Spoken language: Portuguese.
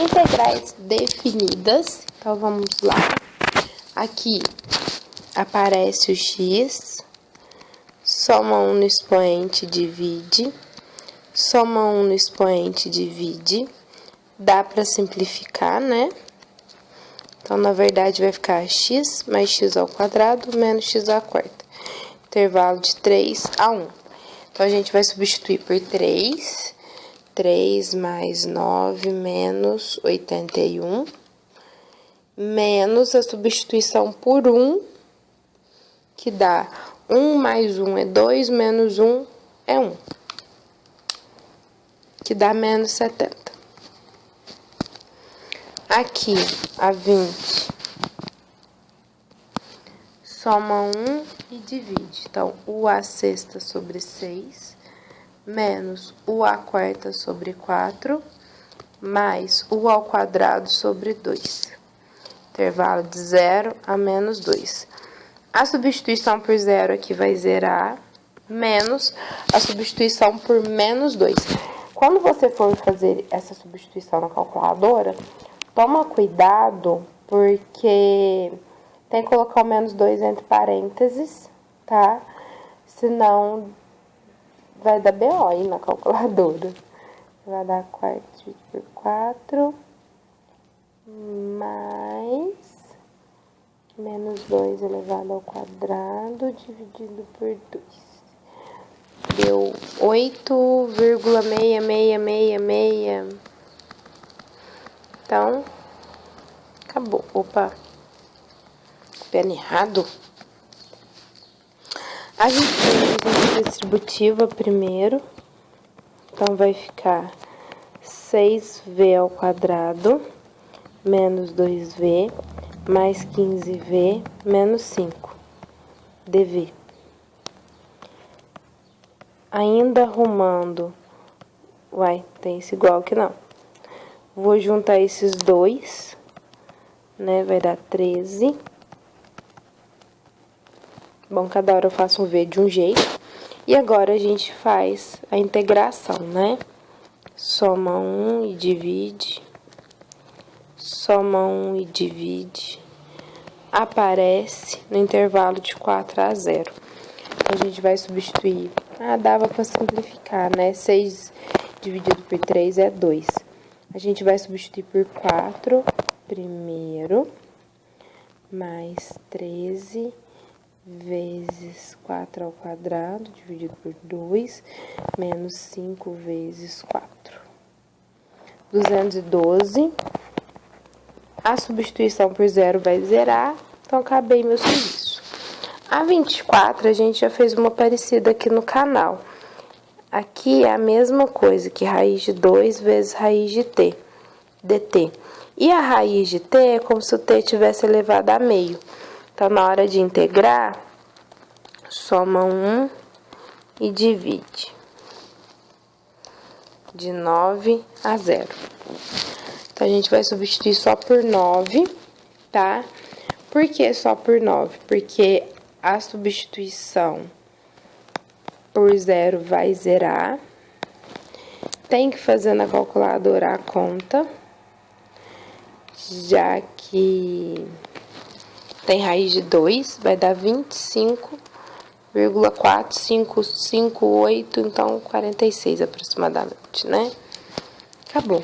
Integrais definidas. Então, vamos lá. Aqui aparece o x, soma 1 no expoente, divide, soma 1 no expoente, divide. Dá para simplificar, né? Então, na verdade, vai ficar x mais x ao quadrado menos x à quarta. Intervalo de 3 a 1. Então, a gente vai substituir por 3 3 mais 9 menos 81, menos a substituição por 1, que dá 1 mais 1 é 2, menos 1 é 1, que dá menos 70. Aqui, a 20, soma 1 e divide. Então, o a sexta sobre 6 menos o a quarta sobre 4, mais o ao quadrado sobre 2. Intervalo de 0 a menos 2. A substituição por zero aqui vai zerar, menos a substituição por menos 2. Quando você for fazer essa substituição na calculadora, toma cuidado, porque tem que colocar o menos 2 entre parênteses, tá? Senão vai dar BO aí na calculadora. Vai dar 4 dividido por 4, mais menos 2 elevado ao quadrado dividido por 2. Deu 8,6666. Então, acabou. Opa, pena errado. A gente vai distributiva primeiro. Então, vai ficar 6v ao quadrado menos 2v mais 15v menos 5 dv. Ainda arrumando, uai, tem esse igual que não. Vou juntar esses dois, né, vai dar 13 Bom, cada hora eu faço um V de um jeito. E agora a gente faz a integração, né? Soma 1 e divide. Soma 1 e divide. Aparece no intervalo de 4 a 0. A gente vai substituir. Ah, dava para simplificar, né? 6 dividido por 3 é 2. A gente vai substituir por 4 primeiro, mais 13 vezes 4 ao quadrado, dividido por 2, menos 5 vezes 4. 212. A substituição por zero vai zerar, então acabei meu serviço. A 24, a gente já fez uma parecida aqui no canal. Aqui é a mesma coisa que raiz de 2 vezes raiz de t, dt. E a raiz de t é como se o t tivesse elevado a meio. Então, na hora de integrar, soma 1 e divide. De 9 a 0. Então, a gente vai substituir só por 9, tá? Por que só por 9? Porque a substituição por zero vai zerar. Tem que fazer na calculadora a conta, já que tem raiz de 2, vai dar 25,4558, então 46 aproximadamente, né? Acabou.